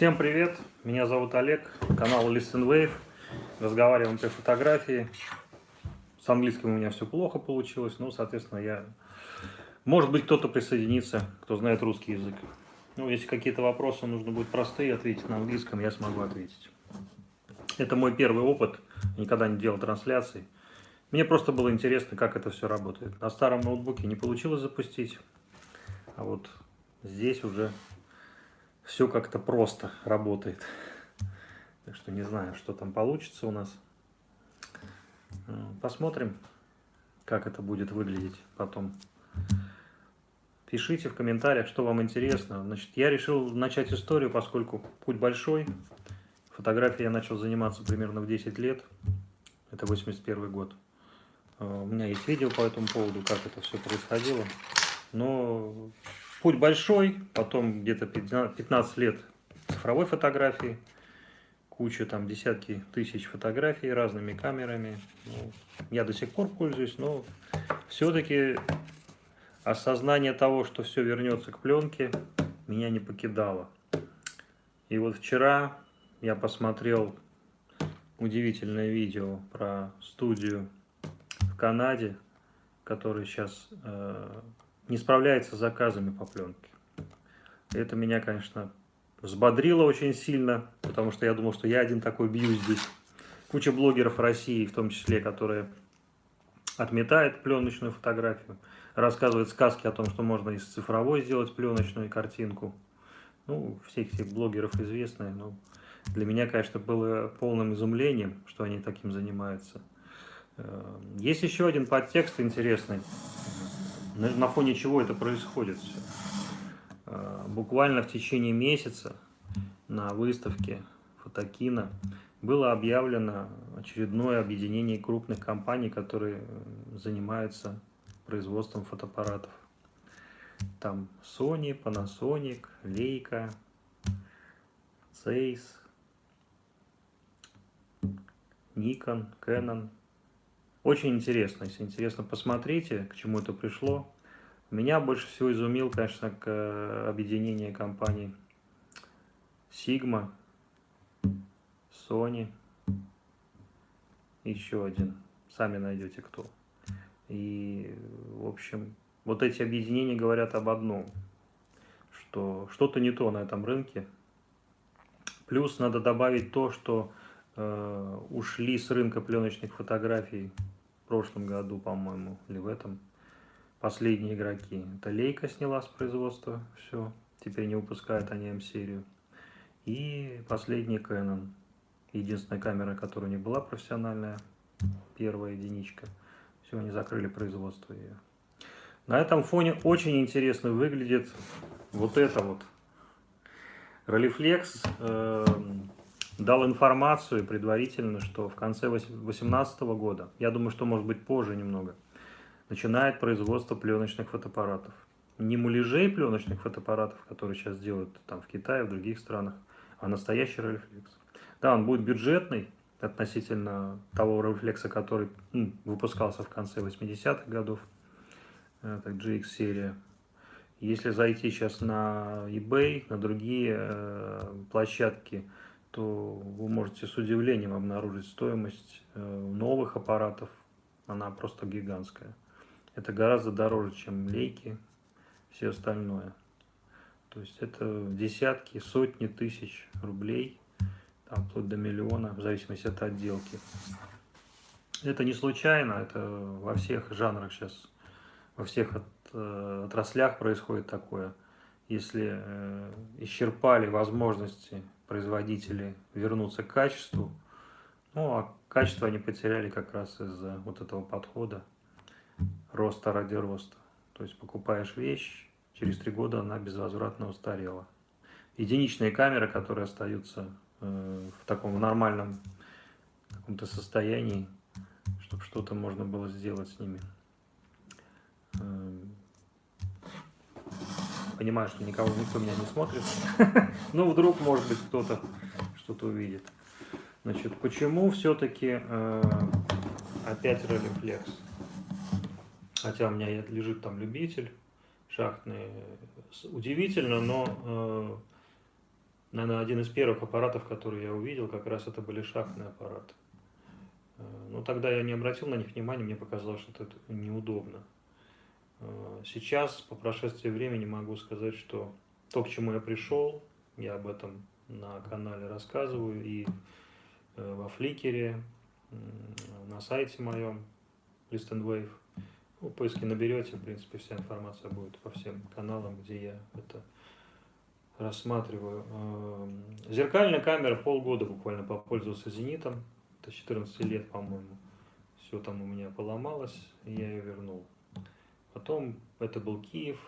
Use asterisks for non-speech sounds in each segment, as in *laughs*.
Всем привет, меня зовут Олег, канал Listen Wave. Разговариваем про фотографии. С английским у меня все плохо получилось, но, соответственно, я... Может быть, кто-то присоединится, кто знает русский язык. Ну, если какие-то вопросы нужно будет простые ответить на английском, я смогу ответить. Это мой первый опыт, никогда не делал трансляций. Мне просто было интересно, как это все работает. На старом ноутбуке не получилось запустить, а вот здесь уже все как-то просто работает. Так что не знаю, что там получится у нас. Посмотрим, как это будет выглядеть потом. Пишите в комментариях, что вам интересно. Значит, я решил начать историю, поскольку путь большой. Фотографией я начал заниматься примерно в 10 лет. Это 81 год. У меня есть видео по этому поводу, как это все происходило. Но Путь большой, потом где-то 15 лет цифровой фотографии, куча там десятки тысяч фотографий разными камерами. Ну, я до сих пор пользуюсь, но все-таки осознание того, что все вернется к пленке, меня не покидало. И вот вчера я посмотрел удивительное видео про студию в Канаде, который сейчас э, не справляется с заказами по пленке. Это меня, конечно, взбодрило очень сильно, потому что я думал, что я один такой бьюсь здесь. Куча блогеров России, в том числе, которые отметают пленочную фотографию, рассказывают сказки о том, что можно из цифровой сделать пленочную картинку. Ну, всех этих блогеров известные, но для меня, конечно, было полным изумлением, что они таким занимаются. Э, есть еще один подтекст интересный на, фоне чего это происходит все. А, буквально в течение месяца на выставке Фотокина было объявлено очередное объединение крупных компаний, которые занимаются производством фотоаппаратов. Там Sony, Panasonic, Leica, Zeiss, Nikon, Canon – очень интересно. Если интересно, посмотрите, к чему это пришло. Меня больше всего изумил, конечно, к э, объединение компаний Sigma, Sony, еще один. Сами найдете кто. И, в общем, вот эти объединения говорят об одном, что что-то не то на этом рынке. Плюс надо добавить то, что ушли с рынка пленочных фотографий в прошлом году, по-моему, или в этом, последние игроки. Это Лейка сняла с производства, все, теперь не выпускают они М-серию. И последний Canon, единственная камера, которая не была профессиональная, первая единичка. Все, они закрыли производство ее. На этом фоне очень интересно выглядит вот это вот. Rolleiflex э, дал информацию предварительно, что в конце 2018 года, я думаю, что может быть позже немного, начинает производство пленочных фотоаппаратов. Не муляжей пленочных фотоаппаратов, которые сейчас делают там в Китае, в других странах, а настоящий рефлекс. Да, он будет бюджетный относительно того рефлекса, который ну, выпускался в конце 80-х годов, это GX-серия. Если зайти сейчас на eBay, на другие э, площадки, то вы можете с удивлением обнаружить стоимость э, новых аппаратов. Она просто гигантская. Это гораздо дороже, чем лейки, все остальное. То есть это десятки, сотни тысяч рублей, там, вплоть до миллиона, в зависимости от отделки. Это не случайно, это во всех жанрах сейчас, во всех от, э, отраслях происходит такое. Если э, исчерпали возможности производители вернуться к качеству. Ну, а качество они потеряли как раз из-за вот этого подхода роста ради роста. То есть покупаешь вещь, через три года она безвозвратно устарела. Единичные камеры, которые остаются э, в таком нормальном каком-то состоянии, чтобы что-то можно было сделать с ними. Э, понимаю, что никого, никто меня не смотрит. *laughs* Ну, вдруг, может быть, кто-то что-то увидит. Значит, почему все-таки э, опять релифлекс? Хотя у меня лежит там любитель шахтный. Удивительно, но э, наверное, один из первых аппаратов, которые я увидел, как раз это были шахтные аппараты. Э, но тогда я не обратил на них внимания, мне показалось, что это неудобно. Э, сейчас, по прошествии времени, могу сказать, что то, к чему я пришел, я об этом на канале рассказываю и э, во Фликере, на сайте моем, List and Wave. Ну, в поиске наберете, в принципе, вся информация будет по всем каналам, где я это рассматриваю. Эм, зеркальная камера полгода буквально попользовался «Зенитом». Это 14 лет, по-моему. Все там у меня поломалось, и я ее вернул. Потом это был Киев.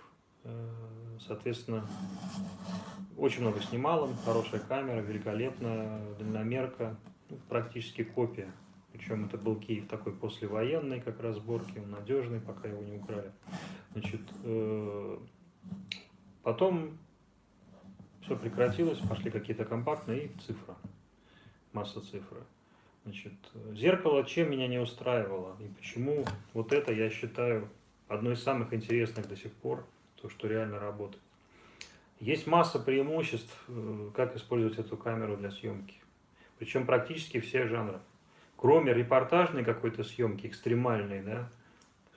Э, соответственно, очень много снимал им. Хорошая камера, великолепная, дальномерка. Ну, практически копия. Причем это был Киев такой послевоенный, как раз сборки, он надежный, пока его не украли. Значит, э, потом все прекратилось, пошли какие-то компактные и цифра, масса цифры. Значит, зеркало чем меня не устраивало и почему вот это я считаю одной из самых интересных до сих пор, то, что реально работает. Есть масса преимуществ, э, как использовать эту камеру для съемки. Причем практически все жанры. Кроме репортажной какой-то съемки, экстремальной, да,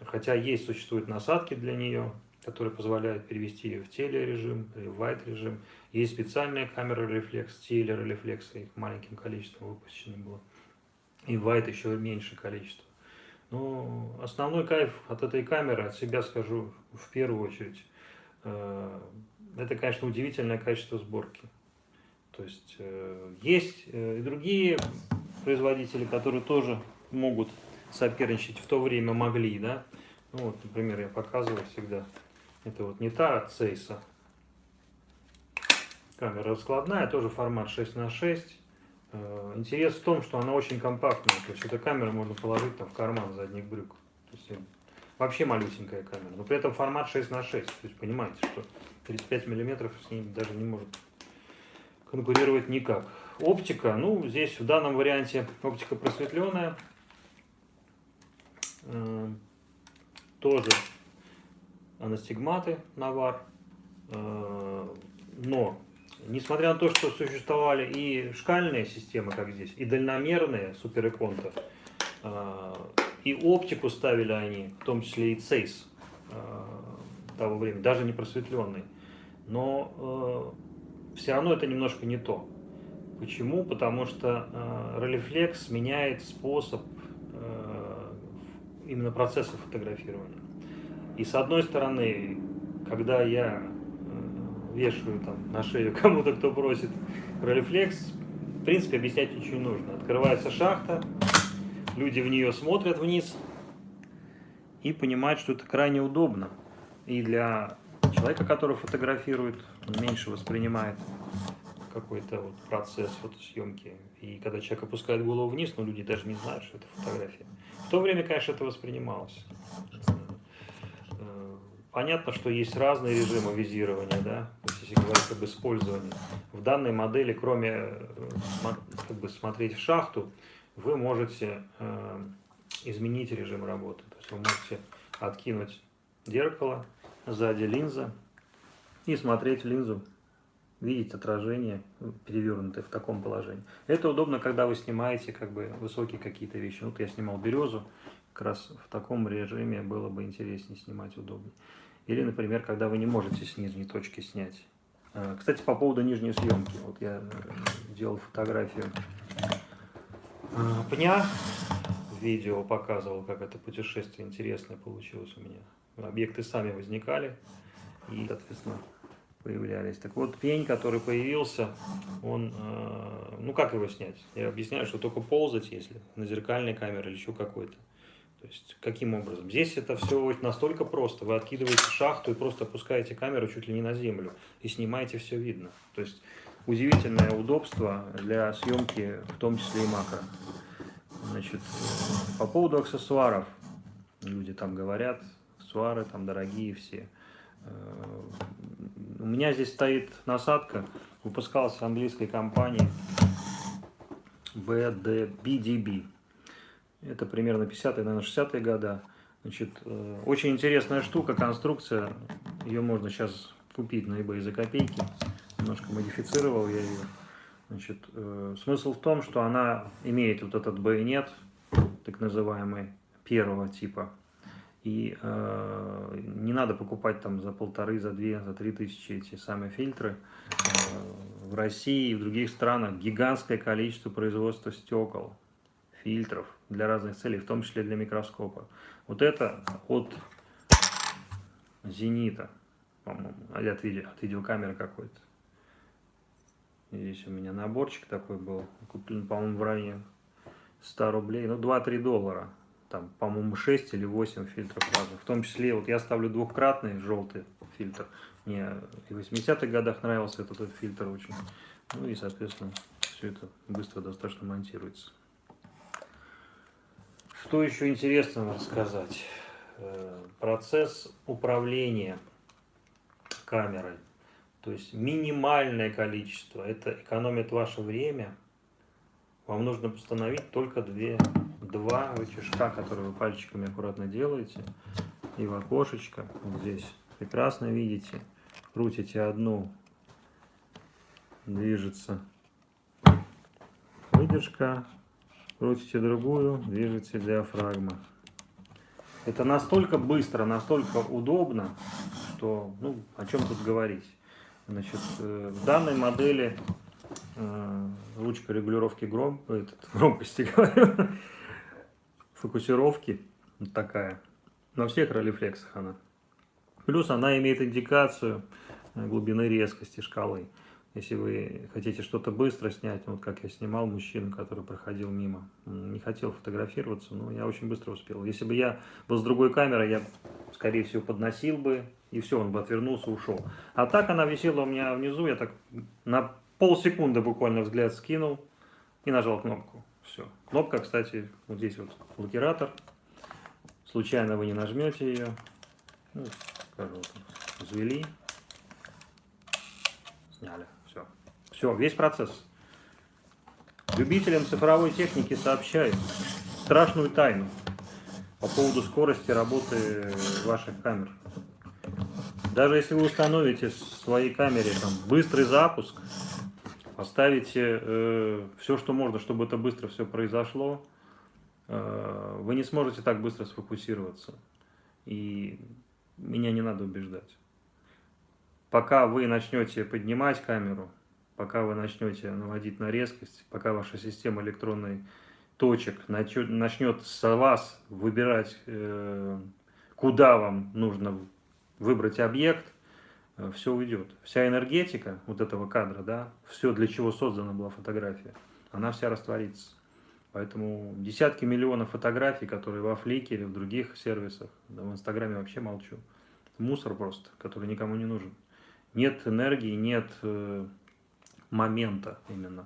хотя есть, существуют насадки для нее, которые позволяют перевести ее в телережим или в white режим. Есть специальная камера рефлекс, телерефлекс, их маленьким количеством выпущено было. И white еще меньше количество. Но основной кайф от этой камеры, от себя скажу в первую очередь, э, это, конечно, удивительное качество сборки. То есть э, есть э, и другие производители, которые тоже могут соперничать, в то время могли, да. Ну вот, например, я показываю всегда это вот не та от Цейса. Камера раскладная, тоже формат 6 на 6. Э, интерес в том, что она очень компактная. То есть эта камера можно положить там в карман задних брюк. То есть вообще малюсенькая камера. Но при этом формат 6 на 6. То есть понимаете, что 35 миллиметров с ней даже не может конкурировать никак. Оптика, ну здесь в данном варианте оптика просветленная. Э, тоже анастигматы навар. Э, но, несмотря на то, что существовали и шкальные системы, как здесь, и дальномерные суперэконта, и оптику ставили они, в том числе и цейс э, того времени, даже не просветленный. Но все равно это немножко не то. Почему? Потому что ролифлекс меняет способ именно процесса фотографирования. И с одной стороны, когда я вешаю там на шею *laughs* кому-то, кто просит ролифлекс, в принципе, объяснять ничего не нужно. Открывается шахта, люди в нее смотрят вниз и понимают, что это крайне удобно. И для человека, который фотографирует, меньше воспринимает какой-то вот процесс фотосъемки. И когда человек опускает голову вниз, но ну, люди даже не знают, что это фотография. В то время, конечно, это воспринималось. Понятно, что есть разные режимы визирования, да, то есть, если говорить об использовании. В данной модели, кроме э, как бы, смотреть в шахту, вы можете э, изменить режим работы. То есть вы можете откинуть зеркало, сзади линза и смотреть в линзу, видеть отражение перевернутое в таком положении. Это удобно, когда вы снимаете как бы высокие какие-то вещи. Вот я снимал березу, как раз в таком режиме было бы интереснее снимать удобнее. Или, например, когда вы не можете с нижней точки снять. А, кстати, по поводу нижней съемки. Вот я э, делал фотографию а, пня, видео показывал, как это путешествие интересное получилось у меня. Объекты сами возникали и, соответственно, появлялись. Так вот, пень, который появился, он, э, ну как его снять? Я объясняю, что только ползать, если на зеркальной камере или еще какой-то. То есть, каким образом? Здесь это все настолько просто. Вы откидываете шахту и просто опускаете камеру чуть ли не на землю. И снимаете, все видно. То есть, удивительное удобство для съемки, в том числе и макро. Значит, по поводу аксессуаров. Люди там говорят, аксессуары там дорогие все. Э, у меня здесь стоит насадка, выпускалась английской компанией BDB. Это примерно 50-е, наверное, 60-е годы. Значит, э, очень интересная штука, конструкция. Ее можно сейчас купить на eBay за копейки. немножко модифицировал я ее. Значит, э, смысл в том, что она имеет вот этот байонет, так называемый, первого типа. И э, не надо покупать там за полторы, за две, за три тысячи эти самые фильтры. В России и в других странах гигантское количество производства стекол, фильтров для разных целей, в том числе для микроскопа. Вот это от Зенита, по-моему, от, от видеокамеры какой-то. Здесь у меня наборчик такой был, куплен, по-моему, в районе 100 рублей, ну 2-3 доллара. Там, по-моему, 6 или 8 фильтров разных. В том числе, вот я ставлю двухкратный желтый фильтр. Мне и в 80-х годах нравился этот, этот фильтр очень. Ну и, соответственно, все это быстро достаточно монтируется. Что еще интересного рассказать? Э, процесс управления камерой. То есть минимальное количество. Это экономит ваше время. Вам нужно установить только две, два рычажка, которые вы пальчиками аккуратно делаете. И в окошечко вот здесь прекрасно видите. Крутите одну, движется выдержка. Крутите другую, движется диафрагма. Это настолько быстро, настолько удобно, что, ну, о чем тут говорить. Значит, э, в данной модели э, ручка регулировки гром, этот, *laughs* громкости, фокусировки, вот такая, на всех ролифлексах она. Плюс она имеет индикацию э, глубины резкости шкалы. Если вы хотите что-то быстро снять, вот как я снимал мужчину, который проходил мимо, не хотел фотографироваться, но я очень быстро успел. Если бы я был с другой камерой, я, скорее всего, подносил бы, и все, он бы отвернулся, ушел. А так она висела у меня внизу, я так на полсекунды буквально взгляд скинул и нажал кнопку. Все. Кнопка, кстати, вот здесь вот блокиратор. Случайно вы не нажмете ее. Ну, скажу, взвели, сняли. Все. Все, весь процесс. Любителям цифровой техники сообщают страшную тайну по поводу скорости работы ваших камер. Даже если вы установите в своей камере там, быстрый запуск, поставите э, все, что можно, чтобы это быстро все произошло, э, вы не сможете так быстро сфокусироваться. И меня не надо убеждать. Пока вы начнете поднимать камеру, пока вы начнете наводить на резкость, пока ваша система электронной точек начнет с вас выбирать, э, куда вам нужно выбрать объект, э, все уйдет. Вся энергетика вот этого кадра, да, все, для чего создана была фотография, она вся растворится. Поэтому десятки миллионов фотографий, которые во или в других сервисах, да, в Инстаграме вообще молчу. Мусор просто, который никому не нужен. Нет энергии, нет э, момента именно.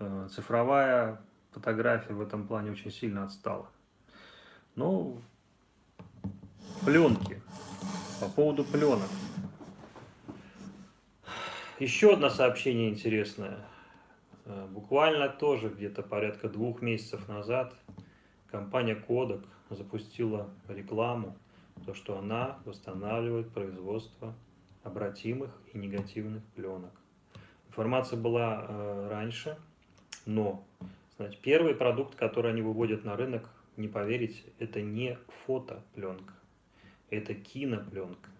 Э, цифровая фотография в этом плане очень сильно отстала. Ну, пленки. По поводу пленок. Еще одно сообщение интересное. Э, буквально тоже где-то порядка двух месяцев назад компания Kodak запустила рекламу, то что она восстанавливает производство обратимых и негативных пленок. Информация была э, раньше, но знаете, первый продукт, который они выводят на рынок, не поверите, это не фотопленка это кинопленка.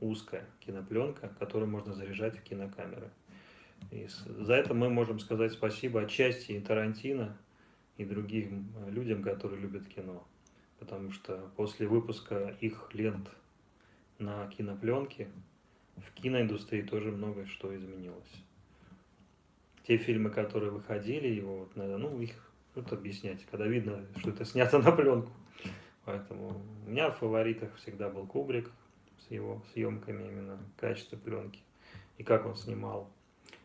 Узкая кинопленка, которую можно заряжать в кинокамеры. И за это мы можем сказать спасибо отчасти и Тарантино, и другим людям, которые любят кино. Потому что после выпуска их лент на кинопленке в киноиндустрии тоже многое что изменилось. Те фильмы, которые выходили, его вот, ну, их тут объяснять, когда видно, что это снято на пленку. Поэтому у меня в фаворитах всегда был Кубрик с его съемками именно, качество пленки и как он снимал.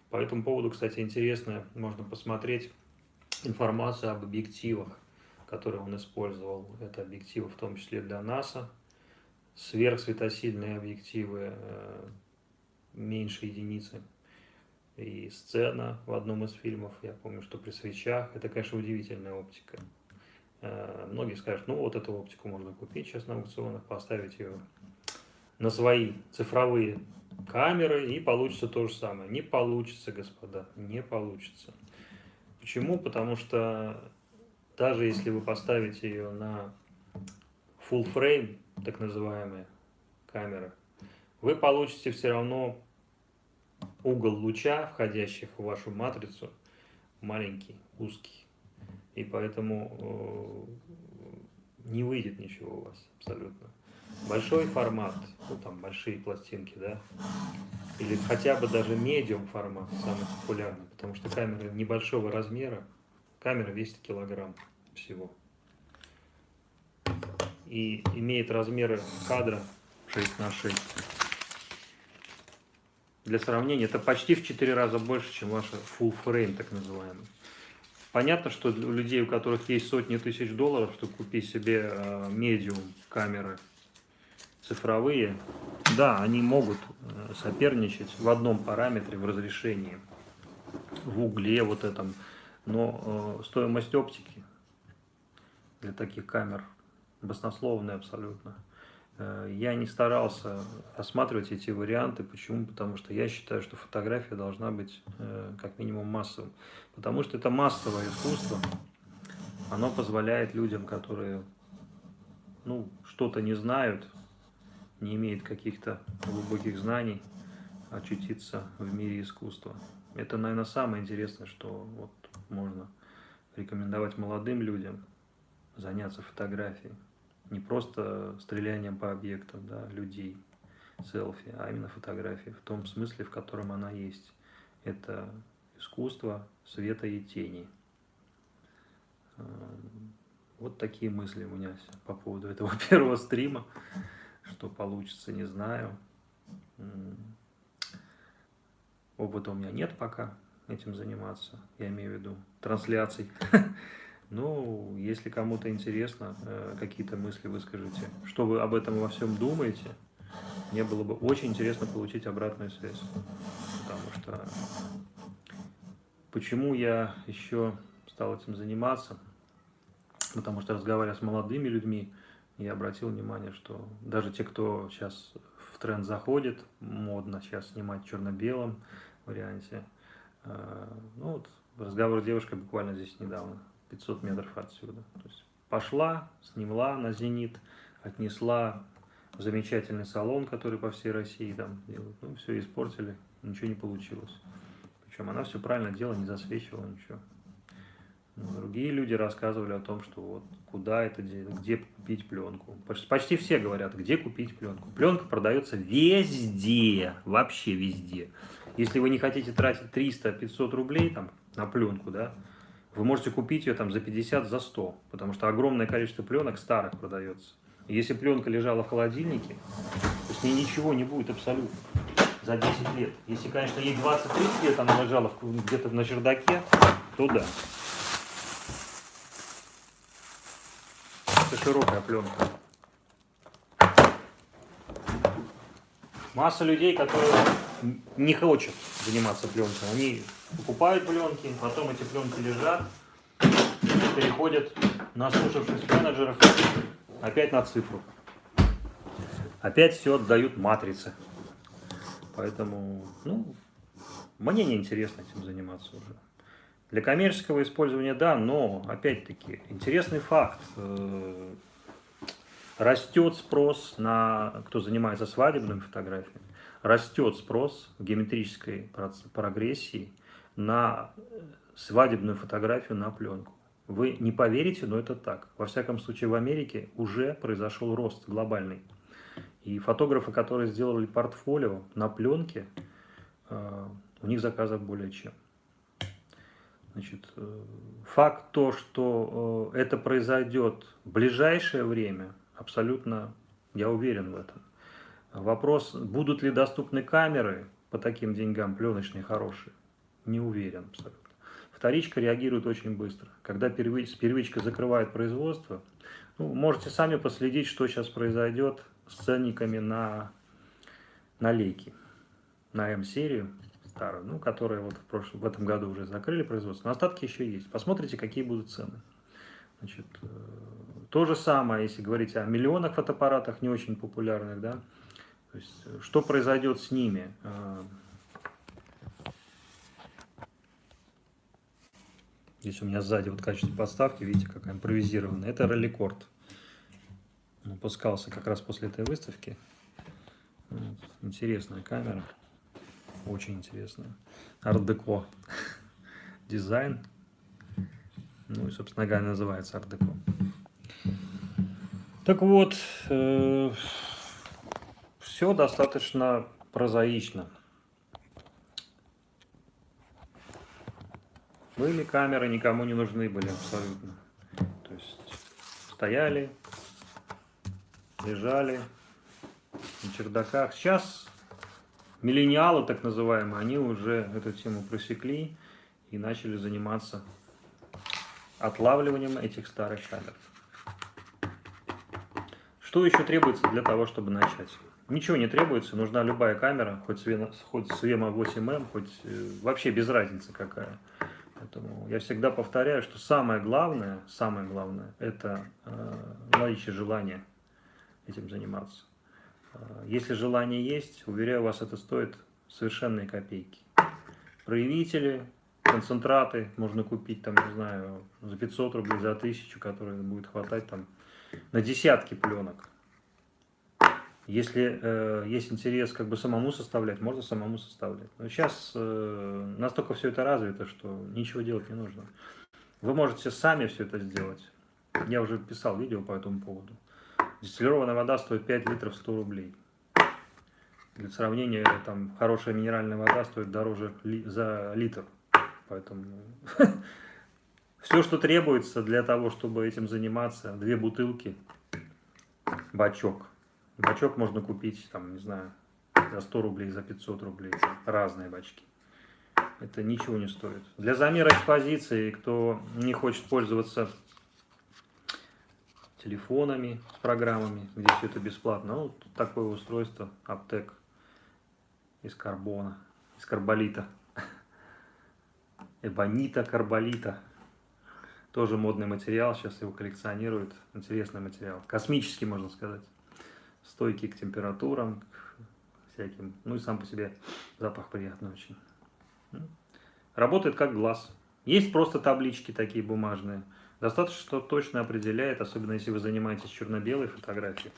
По этому поводу, кстати, интересно, можно посмотреть информацию об объективах, которые он использовал. Это объективы в том числе для НАСА, сверхсветосильные объективы э, меньше единицы. И сцена в одном из фильмов, я помню, что при свечах, это, конечно, удивительная оптика. Э, многие скажут, ну вот эту оптику можно купить сейчас на аукционах, поставить ее на свои цифровые камеры и получится то же самое. Не получится, господа, не получится. Почему? Потому что даже если вы поставите ее на full frame, так называемые камеры, вы получите все равно угол луча, входящих в вашу матрицу, маленький, узкий. И поэтому э, не выйдет ничего у вас абсолютно. Большой формат, ну там большие пластинки, да, или хотя бы даже медиум формат, самый популярный, потому что камера небольшого размера, камера весит килограмм всего. И имеет размеры кадра 6 на 6. Для сравнения, это почти в 4 раза больше, чем ваша full frame, так называемый. Понятно, что у людей, у которых есть сотни тысяч долларов, чтобы купить себе э, медиум камеры цифровые, да, они могут э, соперничать в одном параметре в разрешении, в угле вот этом, но э, стоимость оптики для таких камер баснословная абсолютно. Э, я не старался рассматривать эти варианты. Почему? Потому что я считаю, что фотография должна быть э, как минимум массовым. Потому что это массовое искусство. Оно позволяет людям, которые ну, что-то не знают, не имеют каких-то глубоких знаний, очутиться в мире искусства. Это, наверное, самое интересное, что вот можно рекомендовать молодым людям заняться фотографией не просто стрелянием по объектам, да, людей, селфи, а именно фотографии, в том смысле, в котором она есть. Это искусство света и тени. Эм, вот такие мысли у меня по поводу этого *laughs* первого стрима. Что получится, не знаю. Опыта у меня нет пока этим заниматься, я имею в виду трансляций. *laughs* Ну, если кому-то интересно, э, какие-то мысли выскажите. Что вы об этом во всем думаете? Мне было бы очень интересно получить обратную связь. Потому что... Почему я еще стал этим заниматься? Потому что разговаривая с молодыми людьми, я обратил внимание, что даже те, кто сейчас в тренд заходит, модно сейчас снимать в черно-белом варианте, э, ну вот разговор с девушкой буквально здесь недавно 500 метров отсюда. То есть пошла, снимла на «Зенит», отнесла в замечательный салон, который по всей России там делают. Ну, все испортили, ничего не получилось. Причем она все правильно делала, не засвечивала ничего. Ну, другие люди рассказывали о том, что вот куда это, где купить пленку. Почти все говорят, где купить пленку. Пленка продается везде, вообще везде. Если вы не хотите тратить 300-500 рублей там, на пленку, да, вы можете купить ее там за 50, за 100, потому что огромное количество пленок старых продается. если пленка лежала в холодильнике, то с ней ничего не будет абсолютно за 10 лет. Если, конечно, ей 20-30 лет она лежала где-то на чердаке, то да. Это широкая пленка. Масса людей, которые не хочет заниматься пленкой. Они покупают пленки, потом эти пленки лежат, переходят на слушавшись менеджеров опять на цифру. Опять все отдают матрице. Поэтому, ну, мне не интересно этим заниматься уже. Для коммерческого использования да, но, опять-таки, интересный факт. Э, растет спрос на, кто занимается свадебными фотографиями, растет спрос в геометрической прогрессии на свадебную фотографию на пленку. Вы не поверите, но это так. Во всяком случае, в Америке уже произошел рост глобальный. И фотографы, которые сделали портфолио на пленке, э, у них заказов более чем. Значит, э, факт то, что э, это произойдет в ближайшее время, абсолютно, я уверен в этом. Вопрос, будут ли доступны камеры по таким деньгам, пленочные, хорошие, не уверен абсолютно. Вторичка реагирует очень быстро. Когда первичка закрывает производство, ну, можете сами последить, что сейчас произойдет с ценниками на, на лейки, на М-серию старую, ну, которые вот в, прошлом, в этом году уже закрыли производство. Но остатки еще есть. Посмотрите, какие будут цены. Значит, э, то же самое, если говорить о миллионах фотоаппаратах, не очень популярных, да, То есть, э, что произойдет с ними? Э, здесь у меня сзади вот качество подставки, видите, какая импровизированная. Это ралликорд. Выпускался как раз после этой выставки. Интересная камера. Очень интересная. Ардеко *laughs* дизайн. Ну и, собственно говоря, называется ардеко. Так вот, э, все достаточно прозаично. Были камеры, никому не нужны были абсолютно. То есть стояли, лежали на чердаках. Сейчас миллениалы, так называемые, они уже эту тему просекли и начали заниматься отлавливанием этих старых камер. Что еще требуется для того, чтобы начать? Ничего не требуется, нужна любая камера, хоть Свема 8М, хоть э, вообще без разницы какая. Поэтому я всегда повторяю, что самое главное, самое главное, это э, наличие желания этим заниматься. Э, если желание есть, уверяю вас, это стоит совершенные копейки. Проявители, концентраты можно купить, там, не знаю, за 500 рублей, за 1000, которые будет хватать там на десятки пленок. Если э, есть интерес как бы самому составлять, можно самому составлять. Но сейчас э, настолько все это развито, что ничего делать не нужно. Вы можете сами все это сделать. Я уже писал видео по этому поводу. Дистиллированная вода стоит 5 литров 100 рублей. Для сравнения, там хорошая минеральная вода стоит дороже ли, за литр. Поэтому *laughs* все, что требуется для того, чтобы этим заниматься, две бутылки, бачок. Бачок можно купить, там, не знаю, за 100 рублей, за 500 рублей, разные бачки. Это ничего не стоит. Для замера экспозиции, кто не хочет пользоваться телефонами, программами, где все это бесплатно, ну, такое устройство, аптек из карбона, из карболита эбонита, карболита. Тоже модный материал, сейчас его коллекционируют. Интересный материал, космический, можно сказать. Стойкий к температурам, к всяким. Ну и сам по себе запах приятный очень. Работает как глаз. Есть просто таблички такие бумажные. Достаточно, точно определяет, особенно если вы занимаетесь черно-белой фотографией.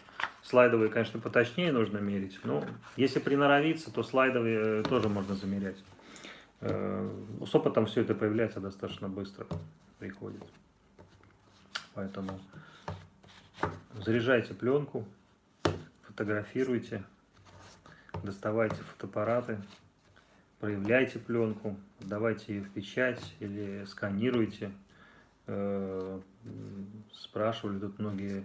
Слайдовые, конечно, поточнее нужно мерить, но если приноровиться, то слайдовые э, тоже можно замерять. Э, с опытом все это появляется достаточно быстро, приходит. Поэтому заряжайте пленку, фотографируйте, доставайте фотоаппараты, проявляйте пленку, давайте ее в печать или сканируйте. Э, спрашивали тут многие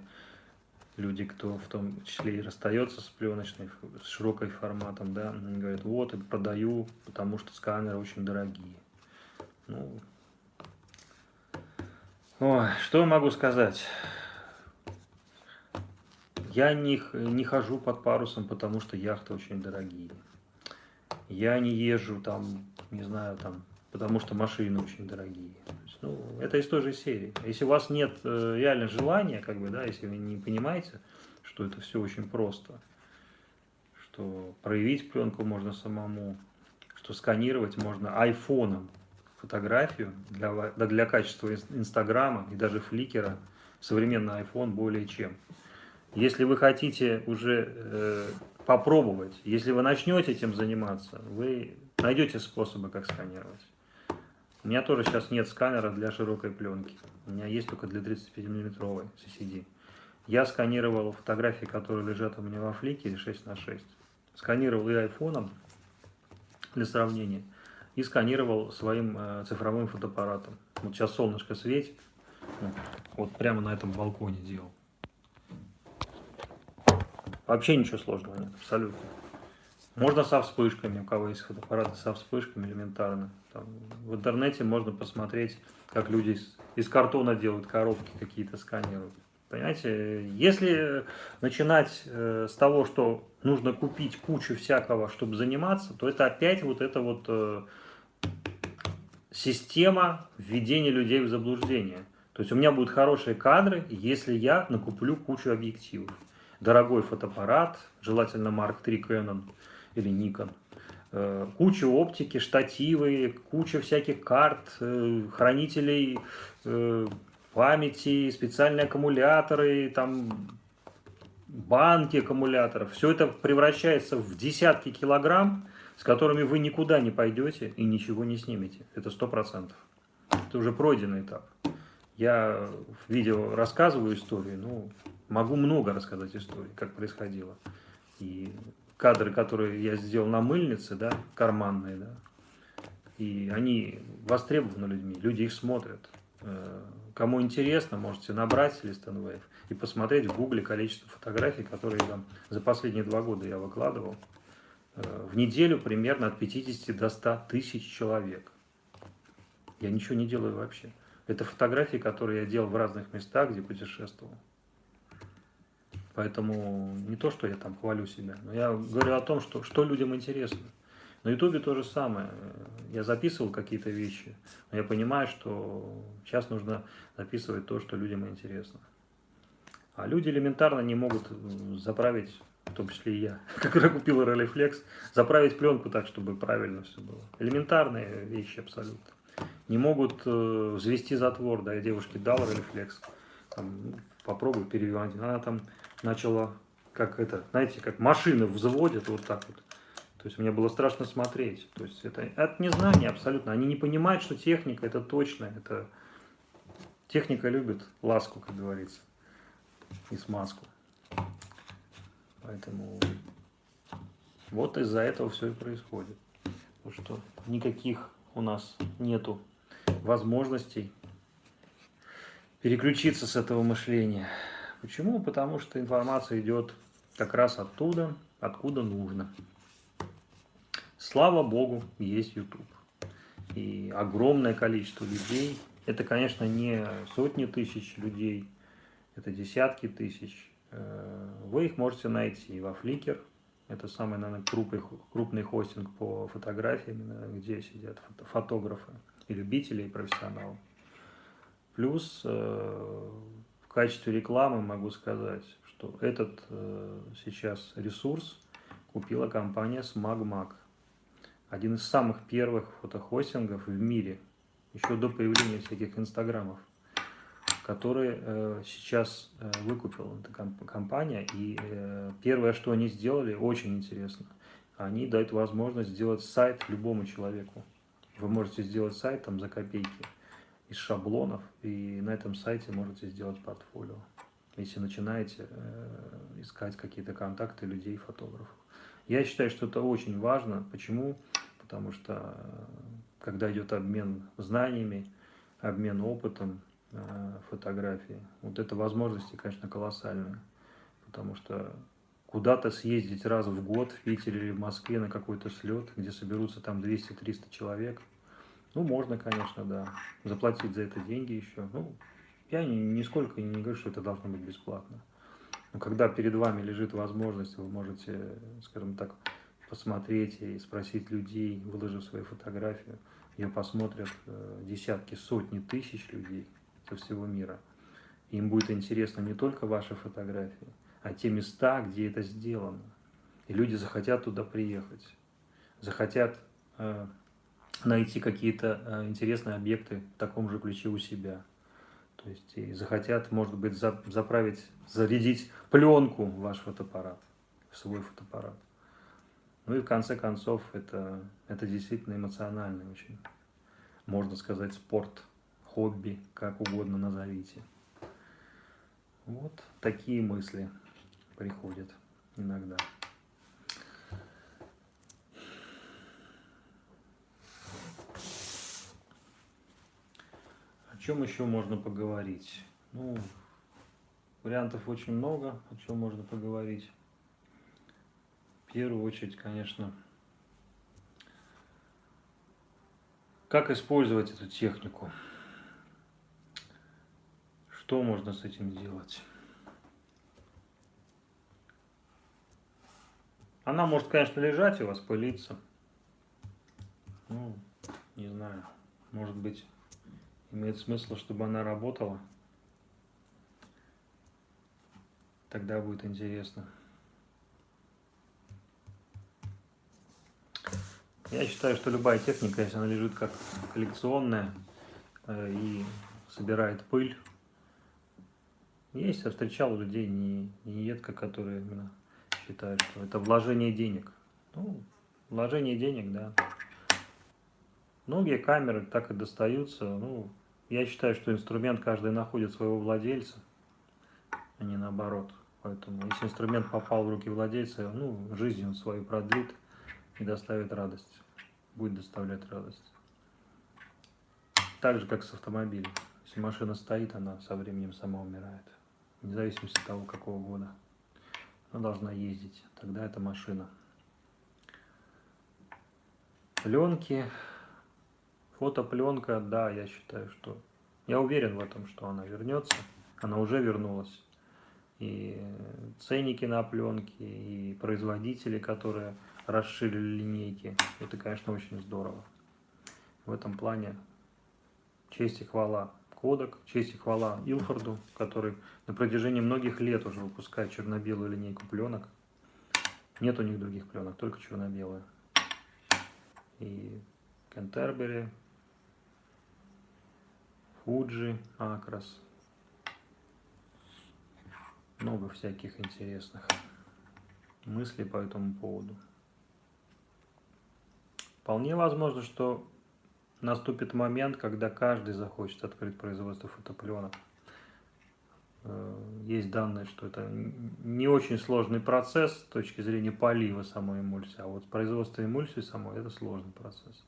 люди, кто в том числе и расстается с пленочной, с широкой форматом, да, говорят, вот, и продаю, потому что сканеры очень дорогие. Ну, ой, что могу сказать? Я не, не хожу под парусом, потому что яхты очень дорогие. Я не езжу там, не знаю, там, потому что машины очень дорогие. Ну, это из той же серии. Если у вас нет э, реально желания, как бы, да, если вы не понимаете, что это все очень просто, что проявить пленку можно самому, что сканировать можно айфоном фотографию для, для качества Инстаграма и даже Фликера, современный iPhone более чем. Если вы хотите уже э, попробовать, если вы начнете этим заниматься, вы найдете способы, как сканировать. У меня тоже сейчас нет сканера для широкой пленки. У меня есть только для 35 миллиметровой CCD. Я сканировал фотографии, которые лежат у меня во флике 6 на 6. Сканировал и айфоном для сравнения, и сканировал своим э, цифровым фотоаппаратом. Вот сейчас солнышко светит, вот прямо на этом балконе делал. Вообще ничего сложного нет, абсолютно. Можно со вспышками, у кого есть фотоаппараты со вспышками элементарно. Там, в интернете можно посмотреть, как люди из, из картона делают коробки какие-то, сканируют. Понимаете, если начинать э, с того, что нужно купить кучу всякого, чтобы заниматься, то это опять вот эта вот э, система введения людей в заблуждение. То есть у меня будут хорошие кадры, если я накуплю кучу объективов. Дорогой фотоаппарат, желательно Mark III Canon или Nikon, э, куча оптики, штативы, куча всяких карт, э, хранителей э, памяти, специальные аккумуляторы, там банки аккумуляторов. Все это превращается в десятки килограмм, с которыми вы никуда не пойдете и ничего не снимете. Это сто процентов. Это уже пройденный этап. Я в видео рассказываю истории, ну, могу много рассказать истории, как происходило. И кадры, которые я сделал на мыльнице, да, карманные, да, и они востребованы людьми, люди их смотрят. Э, кому интересно, можете набрать Листанвейв и посмотреть в гугле количество фотографий, которые там за последние два года я выкладывал. Э, в неделю примерно от 50 до 100 тысяч человек. Я ничего не делаю вообще. Это фотографии, которые я делал в разных местах, где путешествовал. Поэтому не то, что я там хвалю себя, но я говорю о том, что, что людям интересно. На ютубе то же самое. Я записывал какие-то вещи, но я понимаю, что сейчас нужно записывать то, что людям интересно. А люди элементарно не могут заправить, в том числе и я, *laughs* когда купил Rolleiflex, заправить пленку так, чтобы правильно все было. Элементарные вещи абсолютно. Не могут э, взвести затвор, да, я девушке дал Rolleiflex, там, попробуй перевивать. Она там начала, как это, знаете, как машины взводят вот так вот. То есть мне было страшно смотреть. То есть это от незнания абсолютно. Они не понимают, что техника это точно. Это техника любит ласку, как говорится, и смазку. Поэтому вот из-за этого все и происходит. Потому что никаких у нас нету возможностей переключиться с этого мышления. Почему? Потому что информация идет как раз оттуда, откуда нужно. Слава Богу, есть YouTube. И огромное количество людей, это, конечно, не сотни тысяч людей, это десятки тысяч. Э, вы их можете найти во Flickr, это самый, наверное, крупный, крупный хостинг по фотографиям, где сидят фотографы и любители, и профессионалы. Плюс э, в качестве рекламы могу сказать, что этот э, сейчас ресурс купила компания SmagMag. Один из самых первых фотохостингов в мире, еще до появления всяких инстаграмов, который э, сейчас э, выкупила эта комп компания. И э, первое, что они сделали, очень интересно. Они дают возможность сделать сайт любому человеку. Вы можете сделать сайт там за копейки из шаблонов, и на этом сайте можете сделать портфолио, если начинаете э, искать какие-то контакты людей, фотографов. Я считаю, что это очень важно. Почему? Потому что э, когда идет обмен знаниями, обмен опытом, э, фотографии, вот это возможности, конечно, колоссальные. Потому что куда-то съездить раз в год в Питере или в Москве на какой-то слет, где соберутся там 200-300 человек – ну, можно, конечно, да. Заплатить за это деньги еще. Ну, я ни, нисколько не говорю, что это должно быть бесплатно. Но когда перед вами лежит возможность, вы можете, скажем так, посмотреть и спросить людей, выложив свою фотографию, ее посмотрят э, десятки, сотни тысяч людей со всего мира. им будет интересно не только ваши фотографии, а те места, где это сделано. И люди захотят туда приехать, захотят э, найти какие-то э, интересные объекты в таком же ключе у себя. То есть и захотят, может быть, заправить, зарядить пленку в ваш фотоаппарат, свой фотоаппарат. Ну и в конце концов, это, это действительно эмоциональный очень, можно сказать, спорт, хобби, как угодно назовите. Вот такие мысли приходят иногда. Чем еще можно поговорить? Ну, вариантов очень много, о чем можно поговорить. В первую очередь, конечно, как использовать эту технику? Что можно с этим делать? Она может, конечно, лежать у вас, пылиться. Ну, не знаю, может быть, имеет смысл, чтобы она работала. Тогда будет интересно. Я считаю, что любая техника, если она лежит как коллекционная э, и собирает пыль, есть, я встречал людей не, не едко, которые именно считают, что это вложение денег. Ну, вложение денег, да. Многие камеры так и достаются. Ну, я считаю, что инструмент каждый находит своего владельца, а не наоборот. Поэтому, если инструмент попал в руки владельца, ну, жизнь он свою продлит и доставит радость. Будет доставлять радость. Так же, как с автомобилем. Если машина стоит, она со временем сама умирает. Вне зависимости от того, какого года. Она должна ездить. Тогда это машина. Пленки. Фотопленка, да, я считаю, что... Я уверен в этом, что она вернется. Она уже вернулась. И ценники на пленки, и производители, которые расширили линейки. Это, конечно, очень здорово. В этом плане честь и хвала Кодек, честь и хвала Илфорду, который на протяжении многих лет уже выпускает черно-белую линейку пленок. Нет у них других пленок, только черно-белые и Кентербери, Фуджи, Акрас. Много всяких интересных мыслей по этому поводу. Вполне возможно, что наступит момент, когда каждый захочет открыть производство фотопленок. Э, есть данные, что это не очень сложный процесс с точки зрения полива самой эмульсии, а вот производство эмульсии самой это сложный процесс.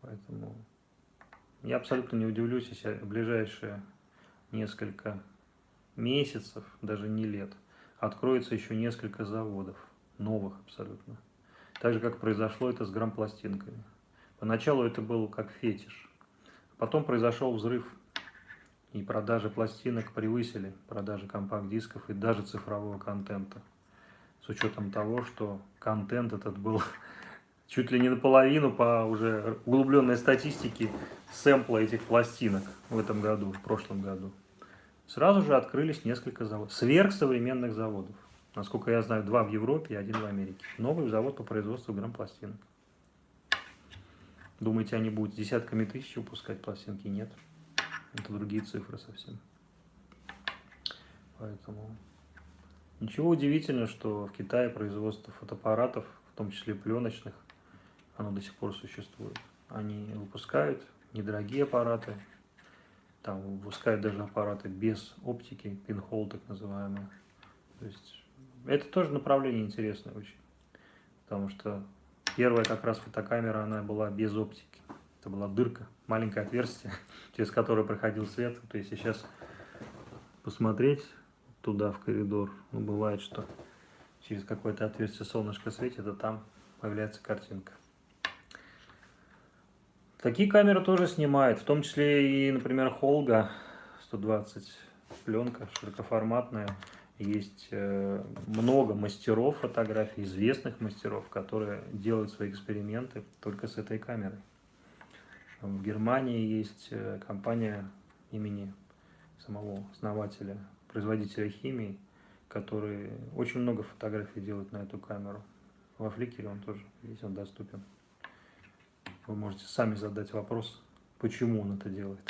Поэтому я абсолютно не удивлюсь, если в ближайшие несколько месяцев, даже не лет, откроется еще несколько заводов, новых абсолютно. Так же, как произошло это с грампластинками. Поначалу это был как фетиш. Потом произошел взрыв и продажи пластинок превысили продажи компакт-дисков и даже цифрового контента. С учетом того, что контент этот был *laughs* чуть ли не наполовину по уже углубленной статистике сэмпла этих пластинок в этом году, в прошлом году. Сразу же открылись несколько заводов, сверхсовременных заводов. Насколько я знаю, два в Европе и один в Америке. Новый завод по производству грамм-пластинок. Думаете, они будут десятками тысяч выпускать пластинки? Нет. Это другие цифры совсем. Поэтому ничего удивительного, что в Китае производство фотоаппаратов, в том числе пленочных, оно до сих пор существует. Они выпускают недорогие аппараты, там выпускают даже аппараты без оптики, пинхол так называемые. То есть это тоже направление интересное очень, потому что первая как раз фотокамера, она была без оптики. Это была дырка, маленькое отверстие, *laughs* через которое проходил свет. То есть сейчас посмотреть туда, в коридор, ну, бывает, что через какое-то отверстие солнышко светит, а там появляется картинка. Такие камеры тоже снимают, в том числе и, например, Холга 120 пленка широкоформатная. Есть э, много мастеров фотографий, известных мастеров, которые делают свои эксперименты только с этой камерой. В Германии есть э, компания имени самого основателя, производителя химии, который очень много фотографий делает на эту камеру. Во фликере он тоже есть, он доступен. Вы можете сами задать вопрос, почему он это делает.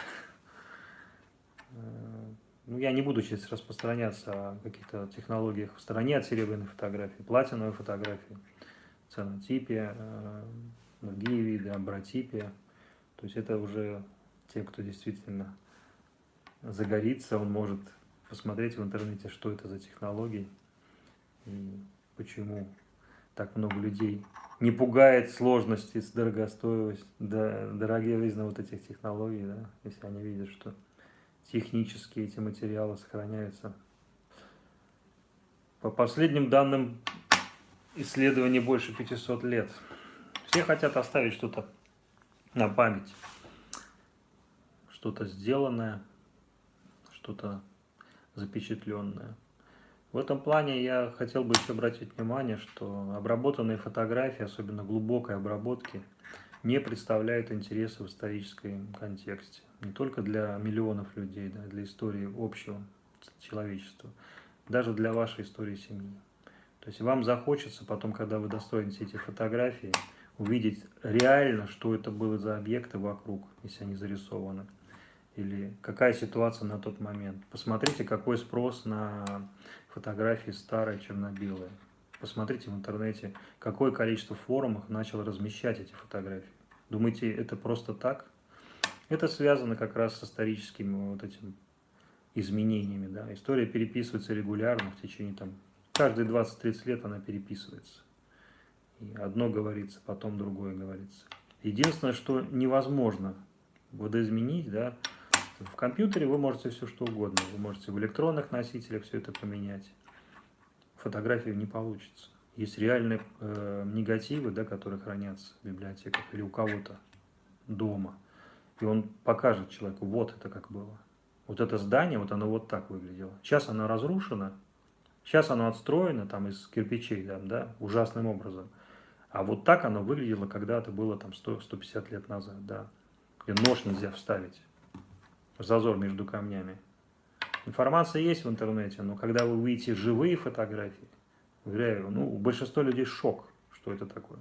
Э, ну, я не буду сейчас распространяться о каких-то технологиях в стороне от серебряной фотографии, платиновой фотографии, ценотипе, э, другие виды, абротипия. То есть это уже те, кто действительно загорится, он может посмотреть в интернете, что это за технологии и почему так много людей не пугает сложности, дорогостоимость, да, дороговизна вот этих технологий, да, если они видят, что технически эти материалы сохраняются. По последним данным исследований больше 500 лет. Все хотят оставить что-то на память. Что-то сделанное, что-то запечатленное. В этом плане я хотел бы еще обратить внимание, что обработанные фотографии, особенно глубокой обработки, не представляют интереса в историческом контексте. Не только для миллионов людей, да, для истории общего человечества. даже для вашей истории семьи. То есть вам захочется потом, когда вы достоите эти фотографии, увидеть реально, что это было за объекты вокруг, если они зарисованы. Или какая ситуация на тот момент. Посмотрите, какой спрос на фотографии старые черно-белые. Посмотрите в интернете, какое количество форумов начало размещать эти фотографии. Думаете, это просто так? Это связано как раз с историческими вот этими изменениями. Да? История переписывается регулярно в течение там, каждые 20-30 лет она переписывается. И одно говорится, потом другое говорится. Единственное, что невозможно водоизменить, да, в компьютере вы можете все что угодно. Вы можете в электронных носителях все это поменять. Фотографию не получится. Есть реальные э, негативы, да, которые хранятся в библиотеках или у кого-то дома. И он покажет человеку, вот это как было. Вот это здание, вот оно вот так выглядело. Сейчас оно разрушено, сейчас оно отстроено там из кирпичей, да, да, ужасным образом. А вот так оно выглядело когда-то было там 100-150 лет назад, да. И нож нельзя вставить, зазор между камнями. Информация есть в интернете, но когда вы увидите живые фотографии, уверяю, ну, у большинства людей шок, что это такое.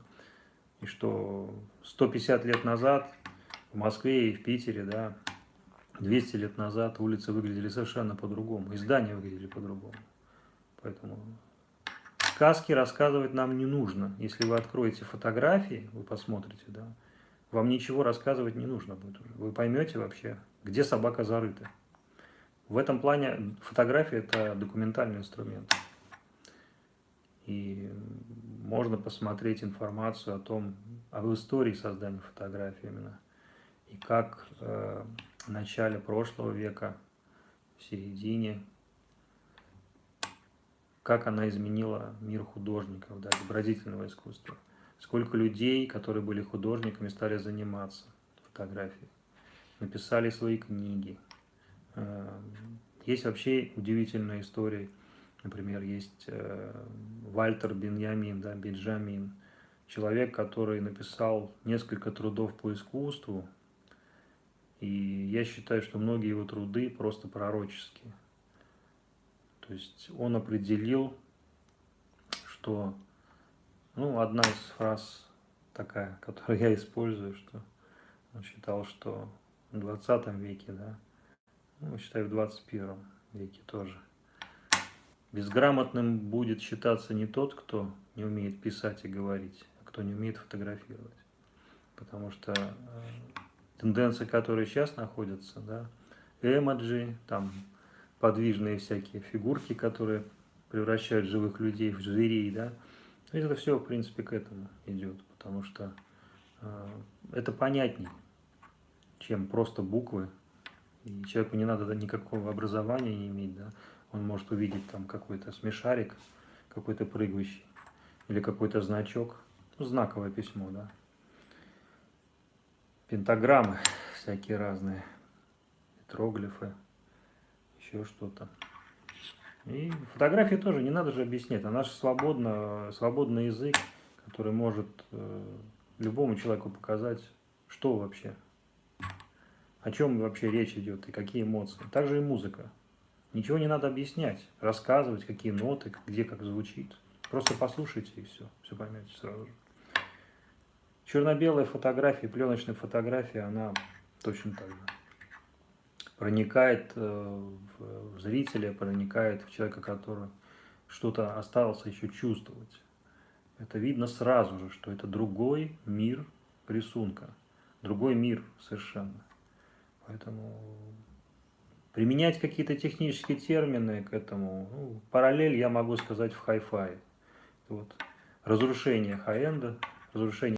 И что 150 лет назад в Москве и в Питере, да, 200 лет назад улицы выглядели совершенно по-другому, и здания выглядели по-другому. Поэтому сказки рассказывать нам не нужно. Если вы откроете фотографии, вы посмотрите, да, вам ничего рассказывать не нужно будет уже. Вы поймете вообще, где собака зарыта. В этом плане фотография – это документальный инструмент. И можно посмотреть информацию о том, об истории создания фотографии именно. И как э, в начале прошлого века, в середине, как она изменила мир художников, да, изобразительного искусства. Сколько людей, которые были художниками, стали заниматься фотографией, написали свои книги. Э, есть вообще удивительная история. Например, есть э, Вальтер Беньямин, да, Бенджамин, человек, который написал несколько трудов по искусству, и я считаю, что многие его труды просто пророческие. То есть он определил, что, ну, одна из фраз такая, *laughs* которую я использую, что он считал, что в 20 веке, да, ну, считаю, в 21 веке тоже, безграмотным будет считаться не тот, кто не умеет писать и говорить, а кто не умеет фотографировать. Потому что э, тенденции, которые сейчас находятся, да, эмоджи, там подвижные всякие фигурки, которые превращают живых людей в зверей, да, это все, в принципе, к этому идет, потому что э, это понятней, чем просто буквы, и человеку не надо никакого образования не иметь, да, он может увидеть там какой-то смешарик, какой-то прыгающий, или какой-то значок, ну, знаковое письмо, да, пентаграммы всякие разные, троглифы, еще что-то. И фотографии тоже не надо же объяснять, она же свободно, свободный язык, который может э, любому человеку показать, что вообще, о чем вообще речь идет и какие эмоции. Также и музыка. Ничего не надо объяснять, рассказывать, какие ноты, где как звучит. Просто послушайте и все, все поймете сразу же. Черно-белая фотография, пленочная фотография, она точно так же проникает э, в зрителя, проникает в человека, который что-то остался еще чувствовать. Это видно сразу же, что это другой мир рисунка, другой мир совершенно. Поэтому применять какие-то технические термины к этому, ну, параллель я могу сказать в хай-фай. Вот, разрушение хай-энда, разрушение